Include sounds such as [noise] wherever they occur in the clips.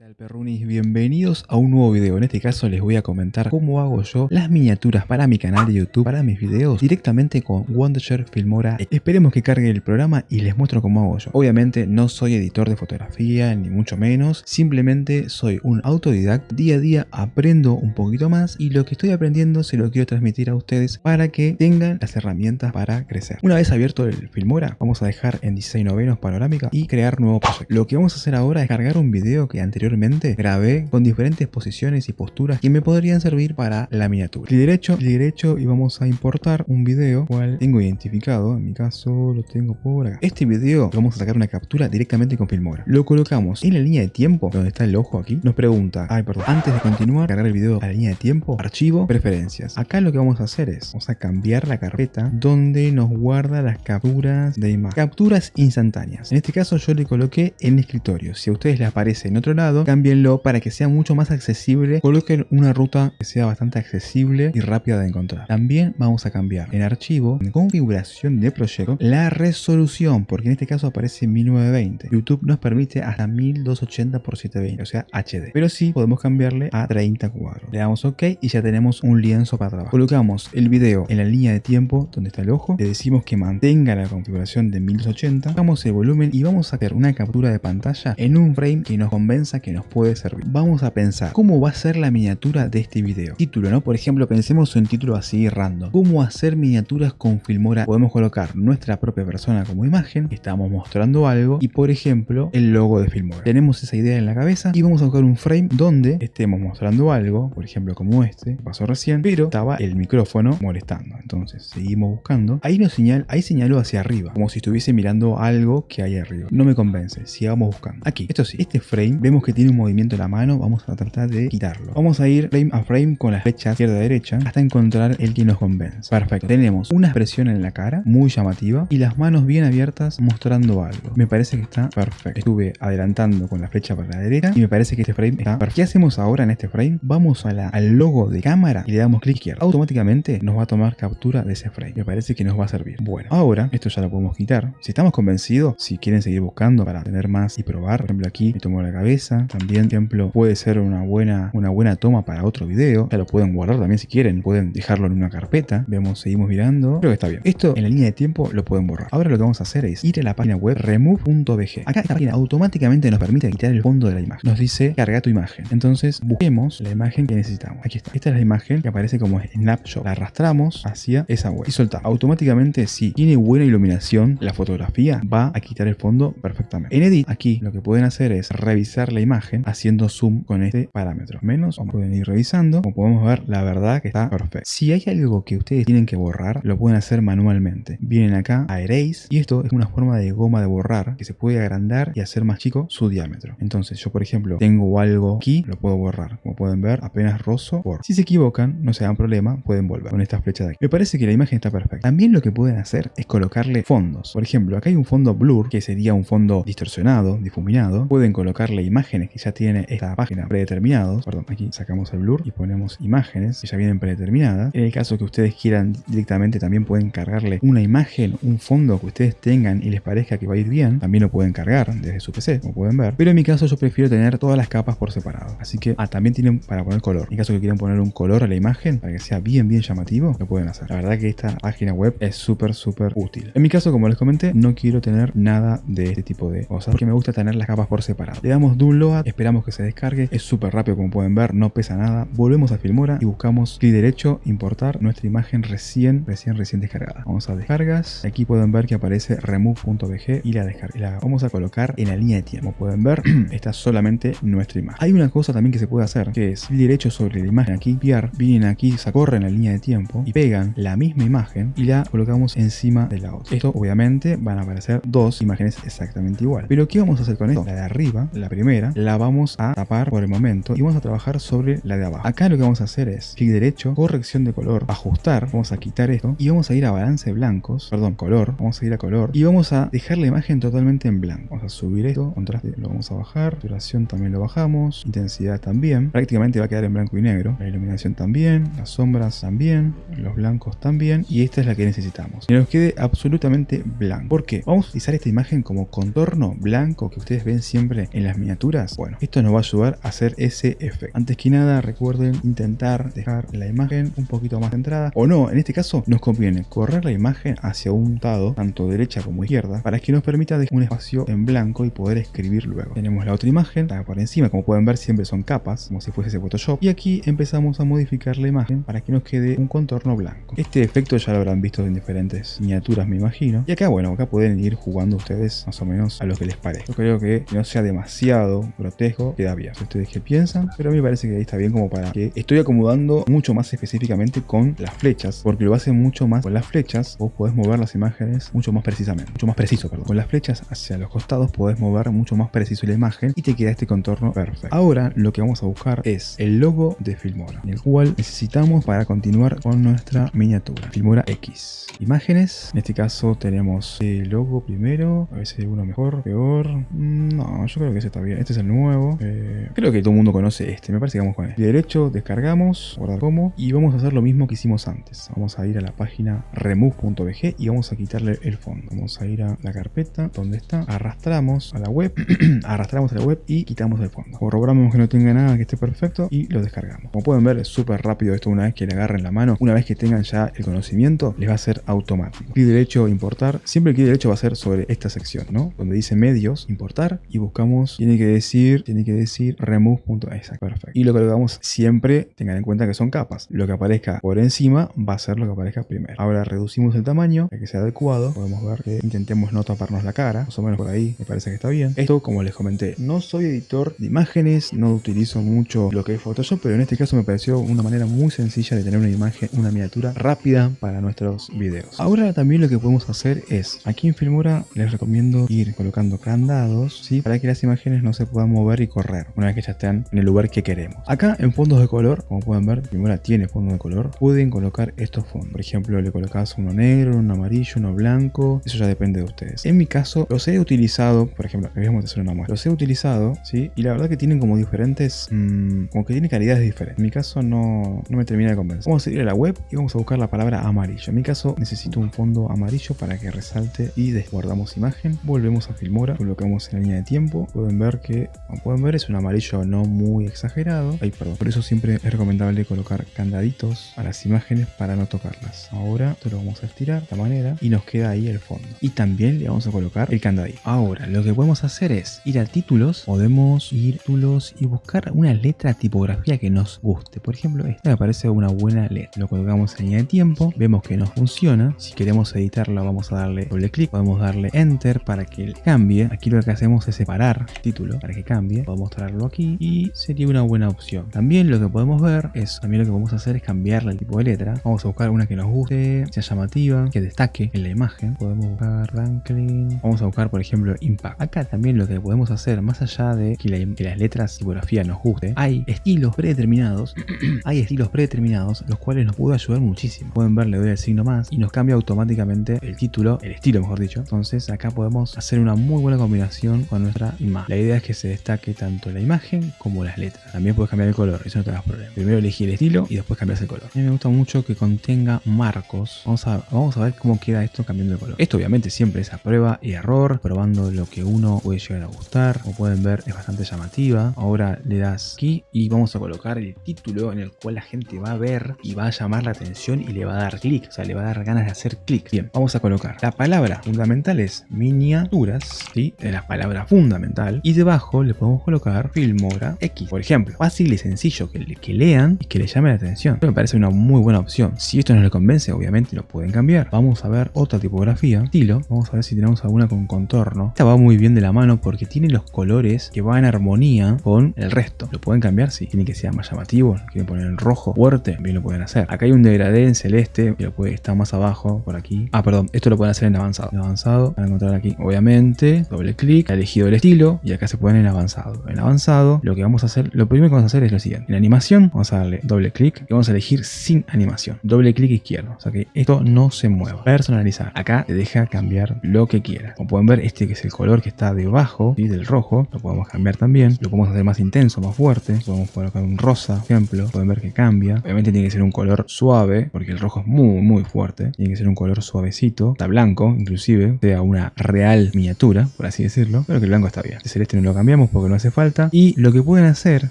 tal perrunis? Bienvenidos a un nuevo video. En este caso les voy a comentar cómo hago yo las miniaturas para mi canal de YouTube, para mis videos, directamente con Wondershare Filmora. Esperemos que cargue el programa y les muestro cómo hago yo. Obviamente no soy editor de fotografía, ni mucho menos. Simplemente soy un autodidacta. Día a día aprendo un poquito más y lo que estoy aprendiendo se lo quiero transmitir a ustedes para que tengan las herramientas para crecer. Una vez abierto el Filmora, vamos a dejar en 16 novenos panorámica y crear nuevo proyecto. Lo que vamos a hacer ahora es cargar un video que anteriormente grabé con diferentes posiciones y posturas que me podrían servir para la miniatura. Clic derecho, clic derecho y vamos a importar un video cual tengo identificado, en mi caso lo tengo por acá. Este video vamos a sacar una captura directamente con Filmora. Lo colocamos en la línea de tiempo, donde está el ojo aquí. Nos pregunta, ay perdón, antes de continuar, cargar el video a la línea de tiempo, archivo, preferencias. Acá lo que vamos a hacer es, vamos a cambiar la carpeta donde nos guarda las capturas de imagen. Capturas instantáneas. En este caso yo le coloqué en escritorio. Si a ustedes les aparece en otro lado, cámbienlo para que sea mucho más accesible. Coloquen una ruta que sea bastante accesible y rápida de encontrar. También vamos a cambiar en archivo, en configuración de proyecto, la resolución, porque en este caso aparece 1920. YouTube nos permite hasta 1280 x 720, o sea HD. Pero sí podemos cambiarle a 30 cuadros. Le damos OK y ya tenemos un lienzo para trabajar. Colocamos el video en la línea de tiempo donde está el ojo. Le decimos que mantenga la configuración de 1080. Bajamos el volumen y vamos a hacer una captura de pantalla en un frame que nos convenza que nos puede servir. Vamos a pensar cómo va a ser la miniatura de este video. Título, ¿no? Por ejemplo, pensemos en título así random. ¿Cómo hacer miniaturas con Filmora? Podemos colocar nuestra propia persona como imagen, estamos mostrando algo y por ejemplo el logo de Filmora. Tenemos esa idea en la cabeza y vamos a buscar un frame donde estemos mostrando algo, por ejemplo como este, pasó recién, pero estaba el micrófono molestando. Entonces seguimos buscando. Ahí nos señala, ahí señaló hacia arriba, como si estuviese mirando algo que hay arriba. No me convence, sigamos buscando. Aquí, esto sí, este frame vemos que tiene un movimiento de la mano, vamos a tratar de quitarlo. Vamos a ir frame a frame con las flechas izquierda-derecha hasta encontrar el que nos convence. Perfecto. Tenemos una expresión en la cara muy llamativa y las manos bien abiertas mostrando algo. Me parece que está perfecto. Estuve adelantando con la flecha para la derecha y me parece que este frame está perfecto. ¿Qué hacemos ahora en este frame? Vamos a la, al logo de cámara y le damos clic izquierdo. Automáticamente nos va a tomar captura de ese frame. Me parece que nos va a servir. Bueno, ahora esto ya lo podemos quitar. Si estamos convencidos, si quieren seguir buscando para tener más y probar, por ejemplo aquí me tomo la cabeza, también, ejemplo, puede ser una buena, una buena toma para otro video. Ya lo pueden guardar también si quieren. Pueden dejarlo en una carpeta. Vemos, seguimos mirando. Creo que está bien. Esto en la línea de tiempo lo pueden borrar. Ahora lo que vamos a hacer es ir a la página web remove.bg. Acá esta página automáticamente nos permite quitar el fondo de la imagen. Nos dice carga tu imagen. Entonces busquemos la imagen que necesitamos. Aquí está. Esta es la imagen que aparece como snapshot. La arrastramos hacia esa web y soltamos. Automáticamente si tiene buena iluminación la fotografía va a quitar el fondo perfectamente. En edit aquí lo que pueden hacer es revisar la imagen haciendo zoom con este parámetro. Menos, o pueden ir revisando, como podemos ver, la verdad que está perfecto. Si hay algo que ustedes tienen que borrar, lo pueden hacer manualmente. Vienen acá a Erase y esto es una forma de goma de borrar que se puede agrandar y hacer más chico su diámetro. Entonces yo, por ejemplo, tengo algo aquí, lo puedo borrar. Como pueden ver, apenas rozo, por Si se equivocan, no se dan problema, pueden volver con esta flecha de aquí. Me parece que la imagen está perfecta. También lo que pueden hacer es colocarle fondos. Por ejemplo, acá hay un fondo blur, que sería un fondo distorsionado, difuminado. Pueden colocarle que ya tiene esta página predeterminados. Perdón, aquí sacamos el blur y ponemos imágenes que ya vienen predeterminadas. En el caso que ustedes quieran directamente también pueden cargarle una imagen, un fondo que ustedes tengan y les parezca que va a ir bien. También lo pueden cargar desde su PC, como pueden ver. Pero en mi caso yo prefiero tener todas las capas por separado. Así que ah, también tienen para poner color. En caso que quieran poner un color a la imagen para que sea bien bien llamativo, lo pueden hacer. La verdad que esta página web es súper súper útil. En mi caso, como les comenté, no quiero tener nada de este tipo de cosas porque me gusta tener las capas por separado. Le damos download esperamos que se descargue, es súper rápido como pueden ver, no pesa nada, volvemos a Filmora y buscamos clic derecho, importar nuestra imagen recién, recién, recién descargada. Vamos a descargas, aquí pueden ver que aparece remove.bg y la descarga. La vamos a colocar en la línea de tiempo, como pueden ver, [clears throat] está solamente nuestra imagen. Hay una cosa también que se puede hacer, que es clic derecho sobre la imagen aquí, copiar, vienen aquí, se corren la línea de tiempo y pegan la misma imagen y la colocamos encima de la otra. Esto obviamente van a aparecer dos imágenes exactamente igual. Pero ¿qué vamos a hacer con esto? La de arriba, la primera, la vamos a tapar por el momento y vamos a trabajar sobre la de abajo. Acá lo que vamos a hacer es clic derecho, corrección de color, ajustar, vamos a quitar esto y vamos a ir a balance blancos, perdón, color, vamos a ir a color y vamos a dejar la imagen totalmente en blanco. Vamos a subir esto, contraste lo vamos a bajar, duración también lo bajamos, intensidad también, prácticamente va a quedar en blanco y negro, la iluminación también, las sombras también, los blancos también y esta es la que necesitamos. Que nos quede absolutamente blanco. ¿Por qué? Vamos a utilizar esta imagen como contorno blanco que ustedes ven siempre en las miniaturas Bueno, esto nos va a ayudar a hacer ese efecto. Antes que nada, recuerden intentar dejar la imagen un poquito más centrada. O no, en este caso nos conviene correr la imagen hacia un lado, tanto derecha como izquierda, para que nos permita dejar un espacio en blanco y poder escribir luego. Tenemos la otra imagen, está por encima, como pueden ver siempre son capas, como si fuese Photoshop. Y aquí empezamos a modificar la imagen para que nos quede un contorno blanco. Este efecto ya lo habrán visto en diferentes miniaturas me imagino. Y acá bueno, acá pueden ir jugando ustedes más o menos a lo que les parezca. Yo creo que no sea demasiado grotesco, queda bien. Ustedes qué piensan, pero a mí me parece que ahí está bien como para que estoy acomodando mucho más específicamente con las flechas, porque lo hace mucho más con las flechas, vos podés mover las imágenes mucho más precisamente, mucho más preciso, perdón. Con las flechas hacia los costados podés mover mucho más preciso la imagen y te queda este contorno perfecto. Ahora lo que vamos a buscar es el logo de Filmora, el cual necesitamos para continuar con nuestra miniatura. Filmora X. Imágenes, en este caso tenemos el logo primero, a ver si hay uno mejor, peor. Mm, no, yo creo que ese está bien. Este es el nuevo. Eh, creo que todo el mundo conoce este, me parece que vamos con este. derecho, descargamos, guardar como, y vamos a hacer lo mismo que hicimos antes. Vamos a ir a la página remove.bg y vamos a quitarle el fondo. Vamos a ir a la carpeta donde está, arrastramos a la web, [clears throat] arrastramos a la web y quitamos el fondo. Corroboramos que no tenga nada, que esté perfecto y lo descargamos. Como pueden ver es súper rápido esto una vez que le agarren la mano. Una vez que tengan ya el conocimiento, les va a ser automático. Clic derecho, importar. Siempre el clic derecho va a ser sobre esta sección, ¿no? Donde dice medios, importar y buscamos, tiene que decir, tiene que decir remove.exact. Perfecto. Y lo colocamos siempre, tengan en cuenta que son capas. Lo que aparezca por encima va a ser lo que aparezca primero. Ahora reducimos el tamaño para que sea adecuado. Podemos ver que intentemos no taparnos la cara, más o menos por ahí me parece que está bien. Esto, como les comenté, no soy editor de imágenes, no utilizo mucho lo que es Photoshop, pero en este caso me pareció una manera muy sencilla de tener una imagen, una miniatura rápida para nuestros videos. Ahora también lo que podemos hacer es, aquí en Filmora les recomiendo ir colocando candados, ¿sí? Para que las imágenes no se puedan mover y correr, una vez que ya estén en el lugar que queremos. Acá en fondos de color, como pueden ver, Filmora tiene fondo de color, pueden colocar estos fondos. Por ejemplo, le colocas uno negro, uno amarillo, uno blanco, eso ya depende de ustedes. En mi caso, los he utilizado, por ejemplo, hacer una muestra, los he utilizado, ¿sí? Y la verdad que tienen como diferentes, mmm, como que tienen calidades diferentes. En mi caso no, no me termina de convencer. Vamos a ir a la web y vamos a buscar la palabra amarillo. En mi caso necesito un fondo amarillo para que resalte y desguardamos imagen. Volvemos a Filmora, colocamos en la línea de tiempo. Pueden ver que, como pueden ver, es un amarillo no muy exagerado. Ay, perdón. Por eso siempre es recomendable colocar candaditos a las imágenes para no tocarlas. Ahora esto lo vamos a estirar de esta manera y nos queda ahí el fondo. Y también le vamos a colocar el candadito. Ahora, lo que podemos hacer es ir a títulos, podemos ir a títulos y buscar una letra tipografía que nos guste. Por ejemplo, esta me parece una buena letra. Lo colocamos en línea de tiempo, vemos que no funciona. Si queremos editarla vamos a darle doble clic, podemos darle enter para que cambie. Aquí lo que hacemos es separar título para que cambie. Podemos traerlo aquí y sería una buena opción. También lo que podemos ver es, también lo que podemos hacer es cambiarle el tipo de letra. Vamos a buscar una que nos guste, sea llamativa, que destaque en la imagen. Podemos buscar Ranklin. Vamos a buscar por ejemplo Impact. Acá también lo que podemos hacer, más allá de que, las letras tipografía nos guste, hay estilos predeterminados, [clears throat] hay estilos predeterminados los cuales nos puede ayudar muchísimo. Pueden ver, le doy el signo más y nos cambia automáticamente el título, el estilo mejor dicho. Entonces acá podemos hacer una muy buena combinación con nuestra imagen. La idea es que se destaque tanto la imagen como las letras. También puedes cambiar el color, eso no te das problema. Primero elegí el estilo y después cambias el color. A mí me gusta mucho que contenga marcos. Vamos a, vamos a ver cómo queda esto cambiando de color. Esto obviamente siempre es a prueba y error, probando lo que uno puede llegar a gustar. Como pueden ver es bastante llamativa. Ahora le das aquí y vamos a colocar el título en el cual la gente va a ver y va a llamar la atención y le va a dar clic. O sea, le va a dar ganas de hacer clic. Bien, vamos a colocar. La palabra fundamental es miniaturas, ¿sí? De la palabra fundamental. Y debajo le podemos colocar Filmora X. Por ejemplo, fácil y sencillo que, lean y que le llame la atención. Me parece una muy buena opción. Si esto no les convence, obviamente lo pueden cambiar. Vamos a ver otra tipografía, estilo. Vamos a ver si tenemos alguna con contorno. Esta va muy bien de la mano porque tiene los colores que van en armonía con el resto. ¿Lo pueden cambiar? Si tiene que ser más llamativo. Quieren poner en rojo fuerte, también lo pueden hacer. Acá hay un degradé en celeste, que lo puede estar más abajo, por aquí. Ah, perdón, esto lo pueden hacer en avanzado. En avanzado, van a encontrar aquí, obviamente, doble clic, ha elegido el estilo y acá se pueden en avanzado. En avanzado, lo que vamos a hacer, lo primero que vamos a hacer es lo siguiente. En animación, vamos a darle doble clic y vamos a elegir sin animación. Doble clic izquierdo, o sea que esto no se mueva. Personalizar. Acá te deja cambiar lo que quieras. Como pueden ver, este que es el color que está debajo del rojo, lo podemos cambiar también. Lo podemos hacer más intenso, más fuerte. Podemos colocar un rosa, por ejemplo. Pueden ver que cambia. Obviamente tiene que ser un color suave, porque el rojo es muy, muy fuerte. Tiene que ser un color suavecito. Está blanco, inclusive, sea una real miniatura, por así decirlo. Pero que el blanco está bien. Este celeste no lo cambiamos. Porque no hace falta. Y lo que pueden hacer,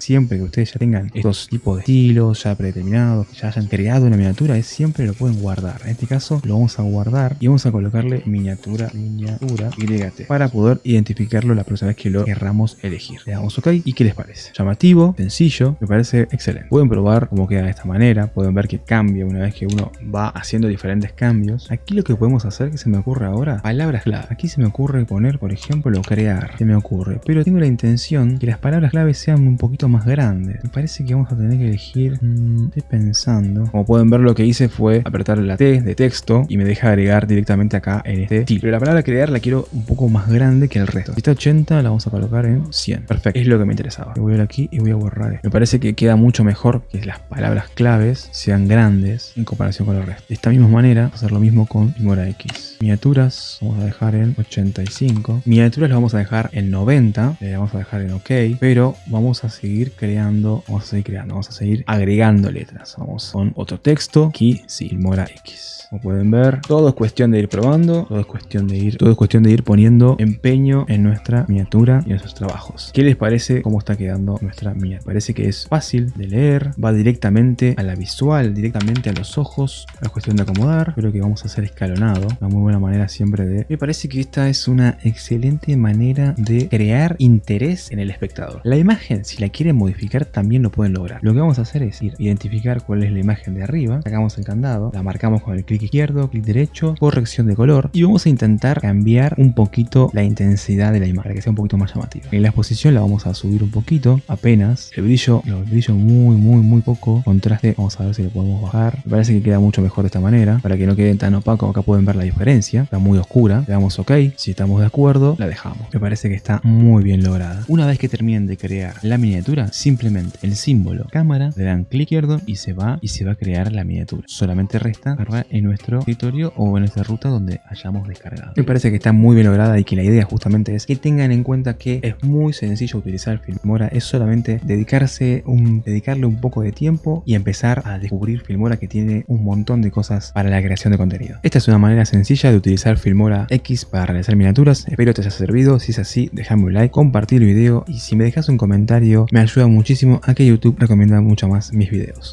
siempre que ustedes ya tengan estos tipos de estilos ya predeterminados, que ya hayan creado una miniatura, es siempre lo pueden guardar. En este caso lo vamos a guardar y vamos a colocarle miniatura, miniatura, YT, para poder identificarlo la próxima vez que lo querramos elegir. Le damos OK y ¿qué les parece? Llamativo, sencillo, me parece excelente. Pueden probar cómo queda de esta manera, pueden ver que cambia una vez que uno va haciendo diferentes cambios. Aquí lo que podemos hacer, que se me ocurre ahora, palabras clave. Aquí se me ocurre poner, por ejemplo, crear, se me ocurre, pero tengo la intención que las palabras clave sean un poquito más grandes. Me parece que vamos a tener que elegir, mmm, estoy pensando. Como pueden ver lo que hice fue apretar la T de texto y me deja agregar directamente acá en este estilo. Pero la palabra crear la quiero un poco más grande que el resto. Esta 80 la vamos a colocar en 100. Perfecto, es lo que me interesaba. Voy a ir aquí y voy a borrar esto. Me parece que queda mucho mejor que las palabras claves sean grandes en comparación con el resto. De esta misma manera, hacer lo mismo con Fimora X. Miniaturas, vamos a dejar en 85. Miniaturas lo vamos a dejar en 90. Le vamos a dejar en OK. Pero vamos a seguir creando, vamos a seguir creando, vamos a seguir agregando letras. Vamos con otro texto. Aquí, sí, Filmora X. Como pueden ver, todo es cuestión de ir probando, todo es cuestión de ir, todo es cuestión de ir poniendo empeño en nuestra miniatura y en nuestros trabajos. ¿Qué les parece cómo está quedando nuestra miniatura? Parece que es fácil de leer, va directamente a la visual, directamente a los ojos. Es cuestión de acomodar, creo que vamos a hacer escalonado, una muy buena manera siempre de... Me parece que esta es una excelente manera de crear interés en el espectador. La imagen, si la quieren modificar, también lo pueden lograr. Lo que vamos a hacer es ir, identificar cuál es la imagen de arriba, sacamos el candado, la marcamos con el clic izquierdo, clic derecho, corrección de color y vamos a intentar cambiar un poquito la intensidad de la imagen para que sea un poquito más llamativa. En la exposición la vamos a subir un poquito, apenas, el brillo, el brillo muy muy muy poco, contraste, vamos a ver si lo podemos bajar, me parece que queda mucho mejor de esta manera, para que no quede tan opaco, acá pueden ver la diferencia, está muy oscura, le damos ok, si estamos de acuerdo, la dejamos, me parece que está muy bien Una vez que terminen de crear la miniatura, simplemente el símbolo cámara, le dan clic izquierdo y se va y se va a crear la miniatura. Solamente resta cargar en nuestro escritorio o en nuestra ruta donde hayamos descargado. Me parece que está muy bien lograda y que la idea justamente es que tengan en cuenta que es muy sencillo utilizar Filmora, es solamente dedicarse dedicarle un poco de tiempo y empezar a descubrir Filmora que tiene un montón de cosas para la creación de contenido. Esta es una manera sencilla de utilizar Filmora X para realizar miniaturas, espero te haya servido, si es así déjame un like, el video y si me dejas un comentario me ayuda muchísimo a que YouTube recomienda mucho más mis videos.